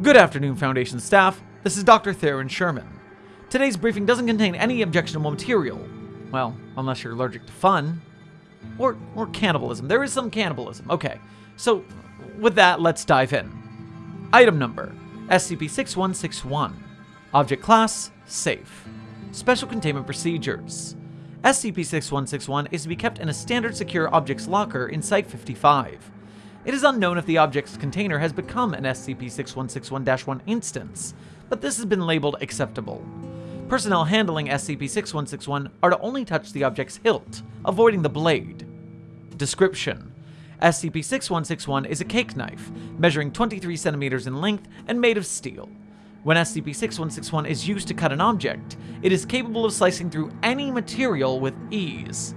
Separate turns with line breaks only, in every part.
Good afternoon, Foundation staff. This is Dr. Theron Sherman. Today's briefing doesn't contain any objectionable material. Well, unless you're allergic to fun. Or, or cannibalism. There is some cannibalism. Okay, so with that, let's dive in. Item number SCP 6161. Object class Safe. Special containment procedures. SCP-6161 is to be kept in a standard secure objects locker in Site-55. It is unknown if the object's container has become an SCP-6161-1 instance, but this has been labeled acceptable. Personnel handling SCP-6161 are to only touch the object's hilt, avoiding the blade. Description: SCP-6161 is a cake knife, measuring 23 centimeters in length and made of steel. When SCP-6161 is used to cut an object, it is capable of slicing through any material with ease.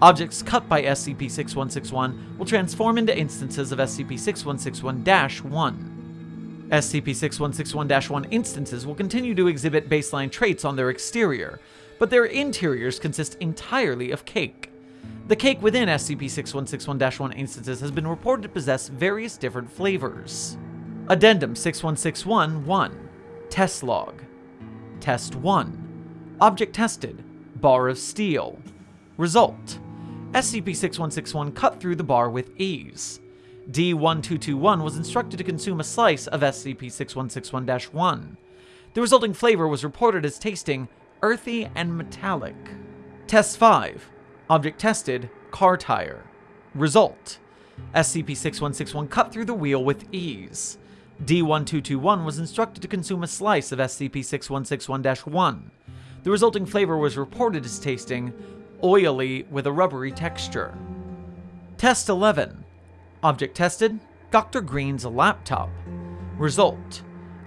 Objects cut by SCP-6161 will transform into instances of SCP-6161-1. SCP-6161-1 instances will continue to exhibit baseline traits on their exterior, but their interiors consist entirely of cake. The cake within SCP-6161-1 instances has been reported to possess various different flavors. Addendum 6161-1 Test log. Test 1. Object tested. Bar of steel. Result. SCP-6161 cut through the bar with ease. D-1221 was instructed to consume a slice of SCP-6161-1. The resulting flavor was reported as tasting earthy and metallic. Test 5. Object tested. Car tire. Result. SCP-6161 cut through the wheel with ease. D1221 was instructed to consume a slice of SCP-6161-1. The resulting flavor was reported as tasting oily with a rubbery texture. Test 11. Object tested, Dr. Green's laptop. Result.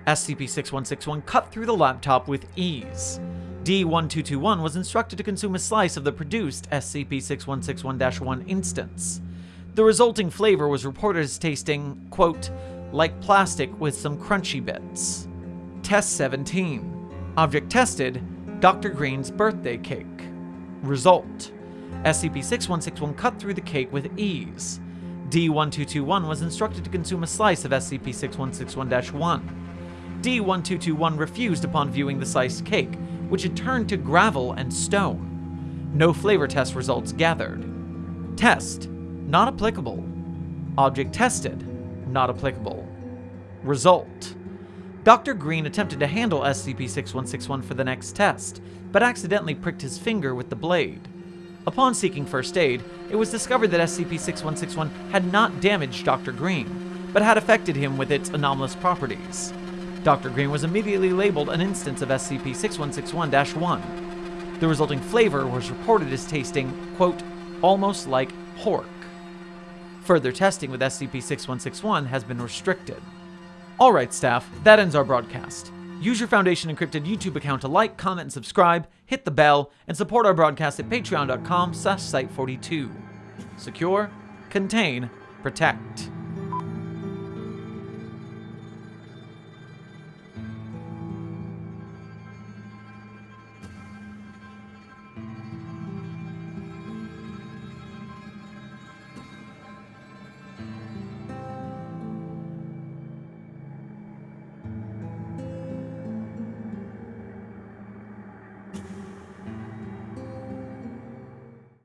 SCP-6161 cut through the laptop with ease. D1221 was instructed to consume a slice of the produced SCP-6161-1 instance. The resulting flavor was reported as tasting, quote, like plastic with some crunchy bits. Test 17. Object tested, Dr. Green's birthday cake. Result. SCP-6161 cut through the cake with ease. D-1221 was instructed to consume a slice of SCP-6161-1. D-1221 refused upon viewing the sliced cake, which had turned to gravel and stone. No flavor test results gathered. Test. Not applicable. Object tested not applicable. Result. Dr. Green attempted to handle SCP-6161 for the next test, but accidentally pricked his finger with the blade. Upon seeking first aid, it was discovered that SCP-6161 had not damaged Dr. Green, but had affected him with its anomalous properties. Dr. Green was immediately labeled an instance of SCP-6161-1. The resulting flavor was reported as tasting, quote, almost like pork. Further testing with SCP-6161 has been restricted. Alright staff, that ends our broadcast. Use your Foundation Encrypted YouTube account to like, comment, and subscribe, hit the bell, and support our broadcast at patreon.com slash site42. Secure, contain, protect.